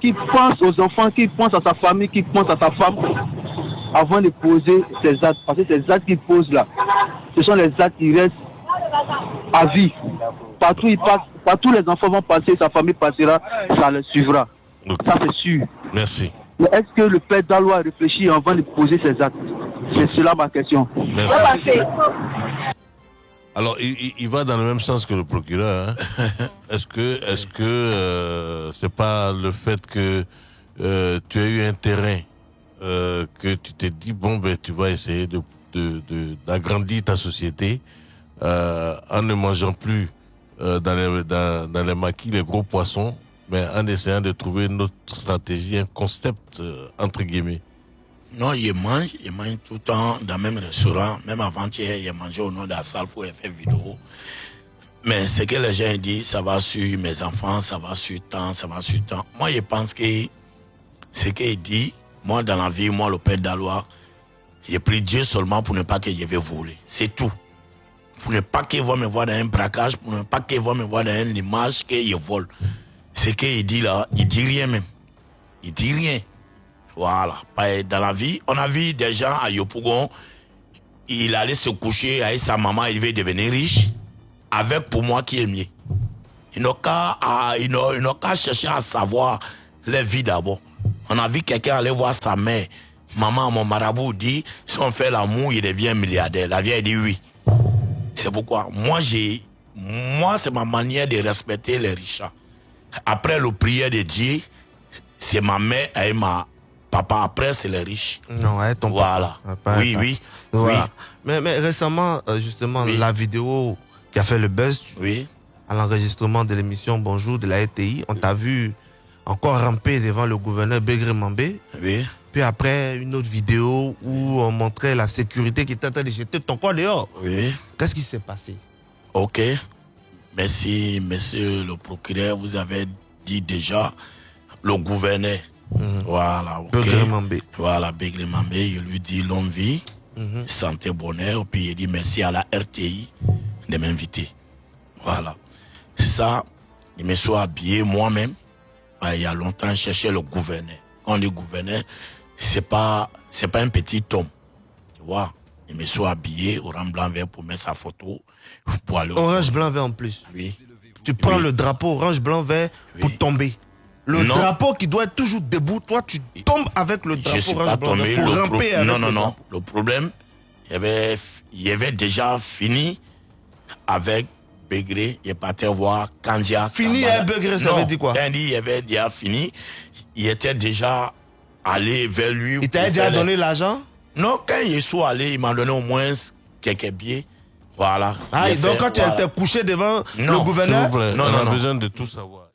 qui pense aux enfants, qui pense à sa famille, qui pense à sa femme, avant de poser ces actes. Parce que ces actes qu'il pose là, ce sont les actes qui restent à vie. Partout il passe, partout les enfants vont passer, sa famille passera, ça les suivra. Ça c'est sûr. Merci. Mais est-ce que le père Dalois réfléchit avant de poser ses actes? C'est cela ma question. Merci. Alors, il, il, va dans le même sens que le procureur. Hein. est-ce que, est-ce que euh, c'est pas le fait que euh, tu as eu un terrain euh, que tu t'es dit bon ben tu vas essayer de d'agrandir ta société euh, en ne mangeant plus euh, dans, les, dans, dans les maquis les gros poissons, mais en essayant de trouver une autre stratégie, un concept entre guillemets. Non, il mange, il mange tout le temps dans le même restaurant. Même avant-hier, il mangé au nom de la salle pour faire vidéo. Mais ce que les gens disent, ça va sur mes enfants, ça va sur temps, ça va sur temps. Moi, je pense que ce qu'il dit, moi, dans la vie, moi, le père d'Alois, j'ai pris Dieu seulement pour ne pas que je vais voler. C'est tout. Pour ne pas qu'il va me voir dans un braquage, pour ne pas qu'il va me voir dans une image que je vole. Ce qu'il dit là, il dit rien même. Il dit rien. Voilà. Dans la vie, on a vu des gens à Yopougon, il allait se coucher avec sa maman, il veut devenir riche, avec pour moi qui est mieux. Il n'a qu'à chercher à savoir les vies d'abord. On a vu quelqu'un aller voir sa mère. Maman, mon marabout dit, si on fait l'amour, il devient milliardaire. La vieille dit oui. C'est pourquoi moi, j'ai, moi, c'est ma manière de respecter les riches. Après le prière de Dieu, c'est ma mère et ma papa. Après, c'est les riches. Non, ouais, ton voilà. oui, oui, oui. Mais, mais récemment, euh, justement, la vidéo qui a fait le buzz, oui. à l'enregistrement de l'émission Bonjour de la RTI, on t'a vu encore ramper devant le gouverneur Begré Mambé. Oui. Puis après, une autre vidéo où on montrait la sécurité qui était en train de jeter ton corps dehors. Oui. Qu'est-ce qui s'est passé? Ok. Merci, monsieur le procureur. Vous avez dit déjà le gouverneur. Mhm. Voilà, ok. Begré. Voilà, Begré. Je lui dis longue vie, Mhm. santé, bonheur. Puis il dit merci à la RTI de m'inviter. Voilà. Ça, il me soit habillé moi-même il y a longtemps, chercher le gouverneur. Quand on dit gouverneur, c'est pas, c'est pas un petit homme. Tu vois? Il me soit habillé orange blanc vert pour mettre sa photo. Pour aller Orange blanc vert en plus. Oui. Tu prends Oui. le drapeau orange blanc vert pour tomber. Le Non. drapeau qui doit être toujours debout, toi tu tombes avec le Je drapeau suis orange pas blanc tombé. vert pour Le pro- ramper avec Non, non, le non. drapeau. Le problème, il y avait, il y avait déjà fini avec Begré. Il est parti voir Kandia. Fini avec Begré, ça Non, veut dire quoi? Quand il avait déjà fini, il était déjà allé vers lui. Il t'a déjà donné l'argent? Non, quand il soit allé, il m'a donné au moins quelques billets. Voilà. Ah, donc fait- quand tu étais couché devant Non. le gouverneur vous plaît, Non, on non, a non. besoin de tout savoir.